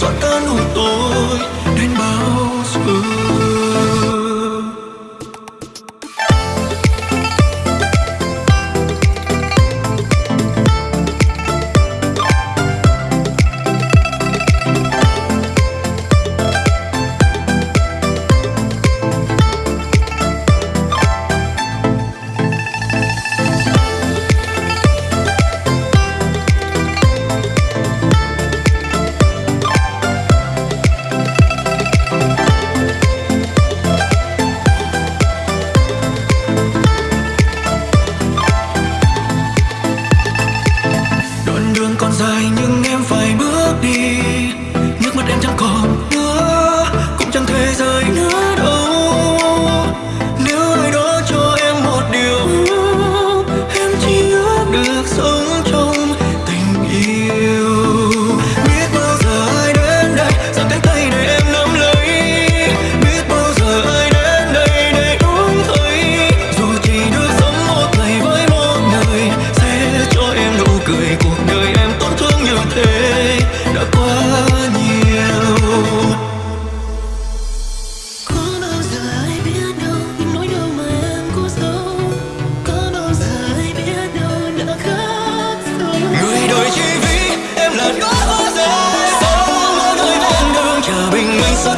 Soltando.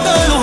todo el.